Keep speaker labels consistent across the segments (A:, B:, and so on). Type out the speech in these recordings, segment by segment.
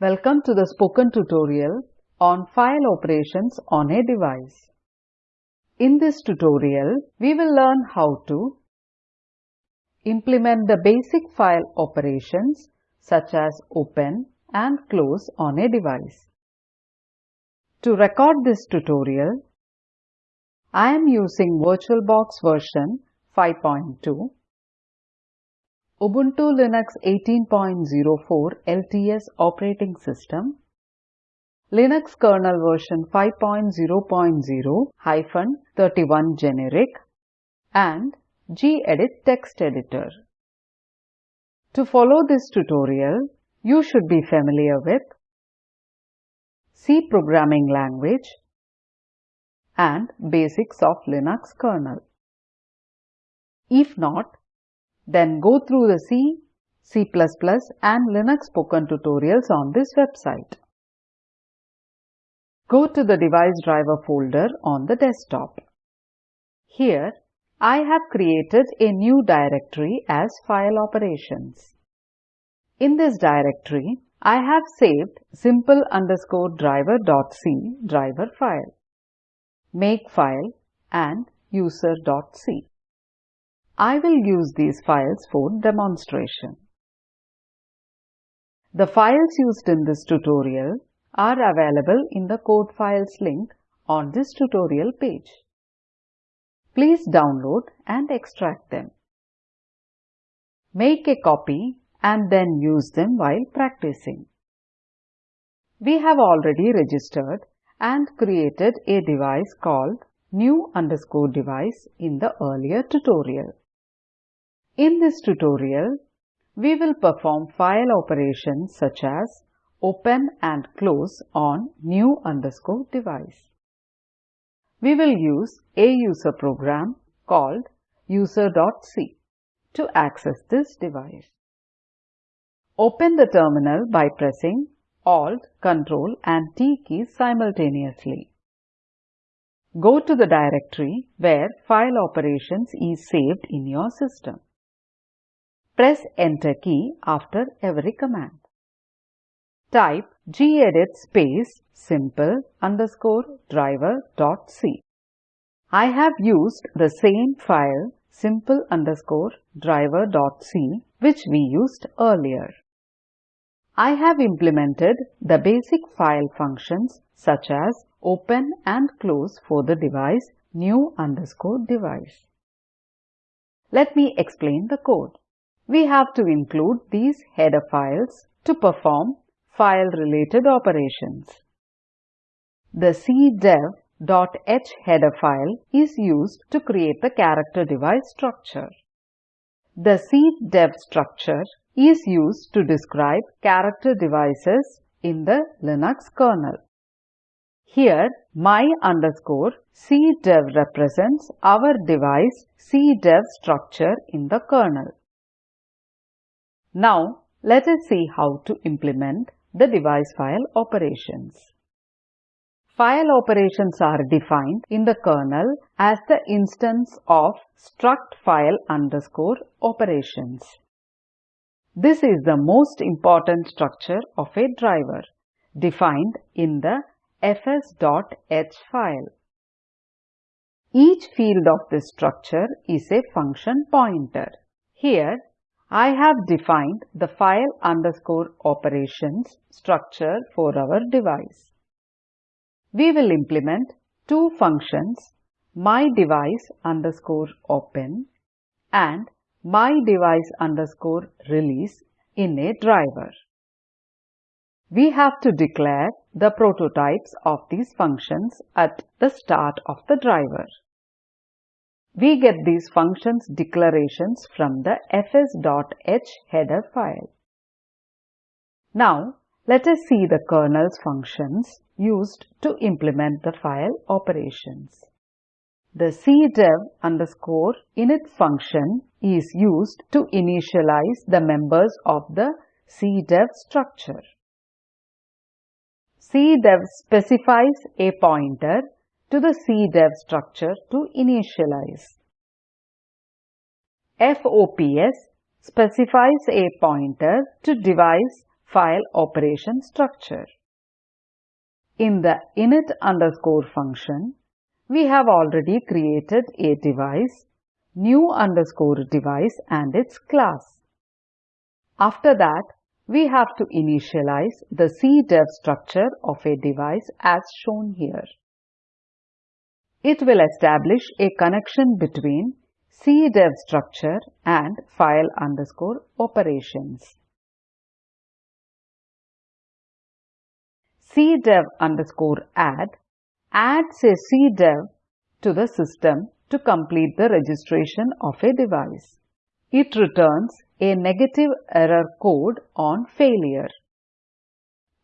A: Welcome to the spoken tutorial on file operations on a device. In this tutorial, we will learn how to implement the basic file operations such as open and close on a device. To record this tutorial, I am using VirtualBox version 5.2 Ubuntu Linux 18.04 LTS operating system, Linux kernel version 5.0.0-31 generic and gedit text editor. To follow this tutorial, you should be familiar with C programming language and basics of Linux kernel. If not, then go through the C, C++ and Linux spoken tutorials on this website. Go to the device driver folder on the desktop. Here, I have created a new directory as file operations. In this directory, I have saved simple underscore driver.c driver file, make file and user.c. I will use these files for demonstration. The files used in this tutorial are available in the code files link on this tutorial page. Please download and extract them. Make a copy and then use them while practicing. We have already registered and created a device called new underscore device in the earlier tutorial. In this tutorial, we will perform file operations such as open and close on new underscore device. We will use a user program called user.c to access this device. Open the terminal by pressing Alt, Ctrl and T keys simultaneously. Go to the directory where file operations is saved in your system. Press Enter key after every command. Type gedit space simple underscore driver dot c. I have used the same file simple underscore driver dot c which we used earlier. I have implemented the basic file functions such as open and close for the device new underscore device. Let me explain the code we have to include these header files to perform file-related operations. The cdev.h header file is used to create the character device structure. The cdev structure is used to describe character devices in the Linux kernel. Here, my underscore cdev represents our device cdev structure in the kernel. Now, let us see how to implement the device file operations. File operations are defined in the kernel as the instance of struct file underscore operations. This is the most important structure of a driver defined in the fs.h file. Each field of this structure is a function pointer. Here, I have defined the file underscore operations structure for our device. We will implement two functions my device underscore open and my device underscore release in a driver. We have to declare the prototypes of these functions at the start of the driver. We get these functions declarations from the fs.h header file. Now, let us see the kernel's functions used to implement the file operations. The cdev underscore init function is used to initialize the members of the cdev structure. cdev specifies a pointer to the cdev structure to initialize. FOPS specifies a pointer to device file operation structure. In the init underscore function, we have already created a device, new underscore device and its class. After that, we have to initialize the CDEV structure of a device as shown here. It will establish a connection between CDEV structure and file underscore operations. CDEV underscore add adds a CDEV to the system to complete the registration of a device. It returns a negative error code on failure.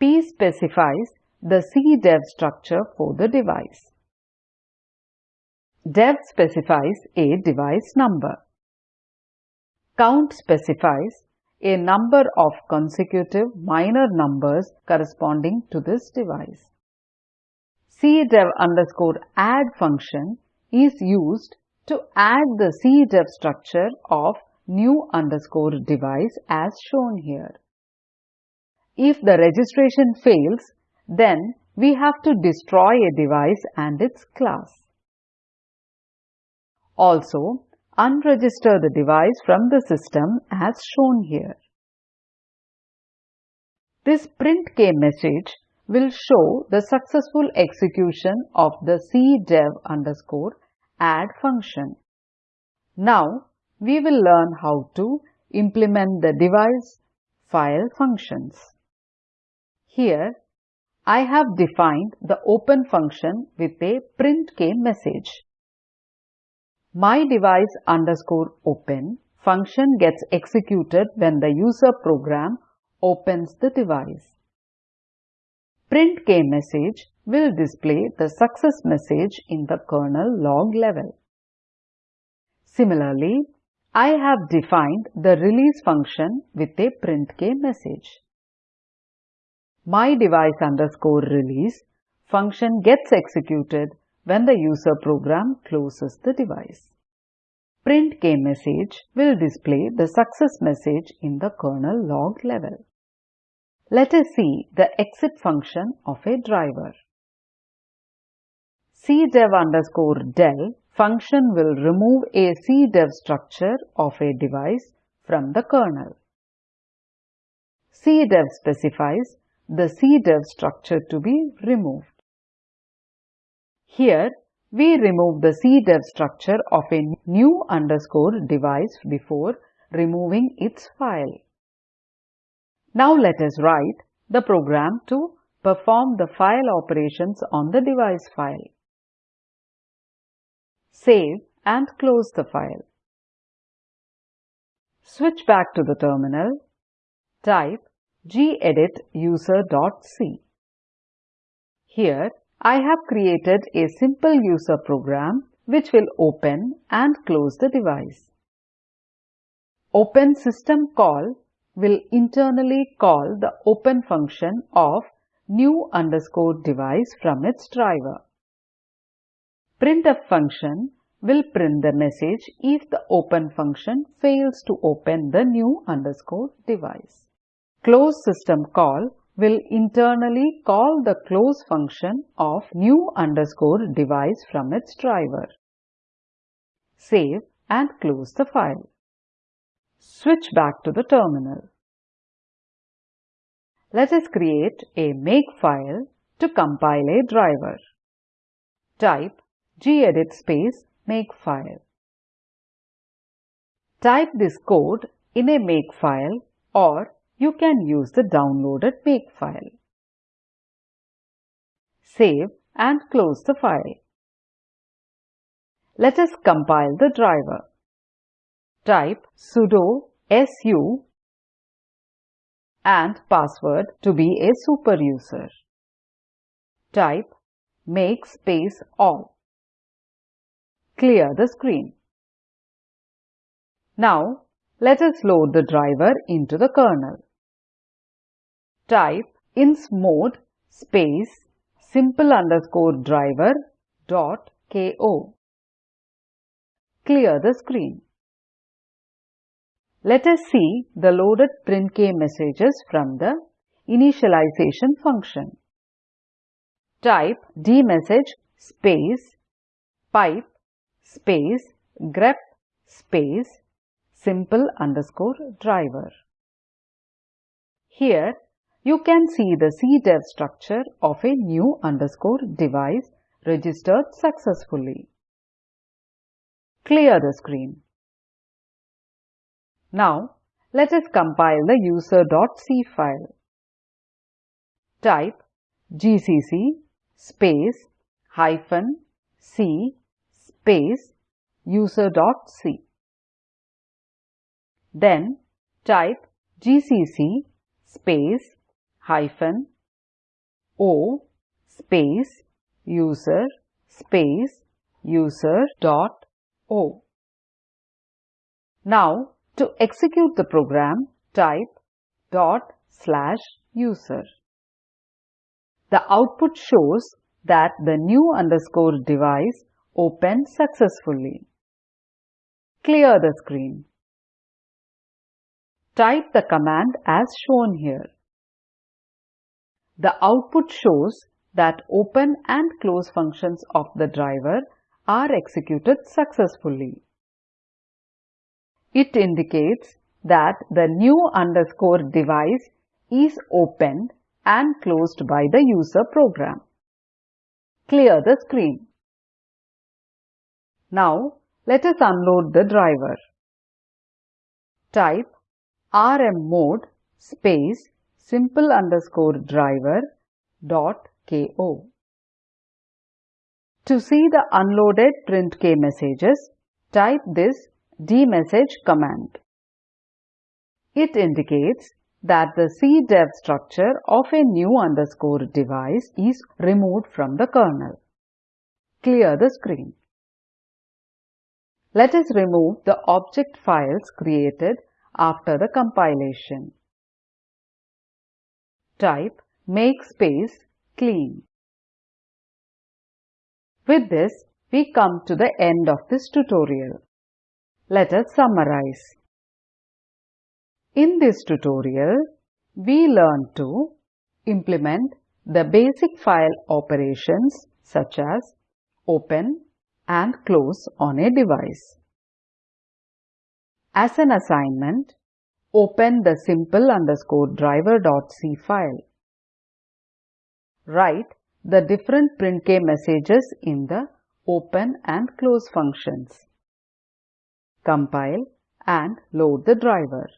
A: P specifies the CDEV structure for the device. Dev specifies a device number. Count specifies a number of consecutive minor numbers corresponding to this device. CDEV underscore add function is used to add the CDEV structure of new underscore device as shown here. If the registration fails, then we have to destroy a device and its class. Also, unregister the device from the system as shown here. This printk message will show the successful execution of the cdev underscore add function. Now, we will learn how to implement the device file functions. Here, I have defined the open function with a printk message. My device underscore open function gets executed when the user program opens the device. Printk message will display the success message in the kernel log level. Similarly, I have defined the release function with a printk message. My device underscore release function gets executed when the user program closes the device. Printk message will display the success message in the kernel log level. Let us see the exit function of a driver. cdev underscore del function will remove a cdev structure of a device from the kernel. cdev specifies the cdev structure to be removed. Here, we remove the CDEV structure of a new underscore device before removing its file. Now let us write the program to perform the file operations on the device file. Save and close the file. Switch back to the terminal. Type gedit user.c. Here I have created a simple user program which will open and close the device. Open system call will internally call the open function of new underscore device from its driver. Printf function will print the message if the open function fails to open the new underscore device. Close system call will internally call the close function of new underscore device from its driver. Save and close the file. Switch back to the terminal. Let us create a makefile to compile a driver. Type gedit space makefile. Type this code in a makefile or you can use the downloaded makefile. Save and close the file. Let us compile the driver. Type sudo su and password to be a super user. Type make space all. Clear the screen. Now, let us load the driver into the kernel type insmod space simple underscore driver dot ko. Clear the screen. Let us see the loaded printk messages from the initialization function. Type dmesg space pipe space grep space simple underscore driver. Here you can see the CDEV structure of a new underscore device registered successfully. Clear the screen. Now let us compile the user.c file. Type gcc space hyphen c space user.c. Then type gcc space hyphen o space user space user dot o. Now to execute the program type dot slash user. The output shows that the new underscore device opened successfully. Clear the screen. Type the command as shown here. The output shows that open and close functions of the driver are executed successfully. It indicates that the new underscore device is opened and closed by the user program. Clear the screen. Now let us unload the driver. Type rmmod space simple underscore driver dot ko. To see the unloaded printk messages, type this dmesg command. It indicates that the CDEV structure of a new underscore device is removed from the kernel. Clear the screen. Let us remove the object files created after the compilation. Type make space clean. With this, we come to the end of this tutorial. Let us summarize. In this tutorial, we learned to implement the basic file operations such as open, and close on a device. As an assignment, open the simple underscore driver.c file. Write the different printk messages in the open and close functions. Compile and load the driver.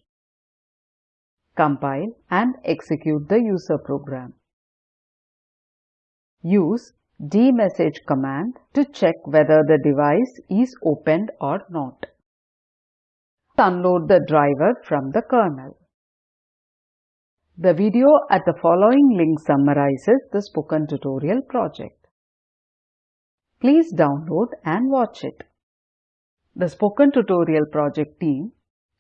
A: Compile and execute the user program. Use dmesg command to check whether the device is opened or not. Unload the driver from the kernel. The video at the following link summarizes the spoken tutorial project. Please download and watch it. The Spoken Tutorial project team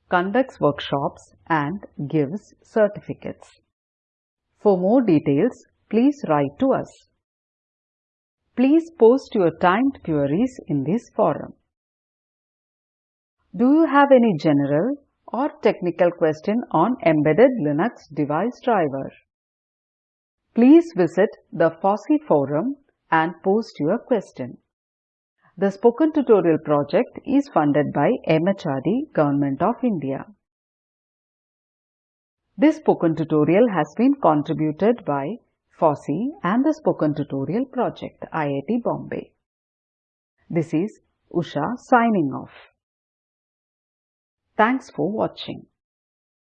A: conducts workshops and gives certificates. For more details, please write to us. Please post your timed queries in this forum. Do you have any general or technical question on embedded Linux device driver? Please visit the FOSSEE forum and post your question. The Spoken Tutorial project is funded by MHRD, Government of India. This spoken tutorial has been contributed by FOSSEE and the Spoken Tutorial Project, IIT Bombay. This is Usha signing off. Thanks for watching.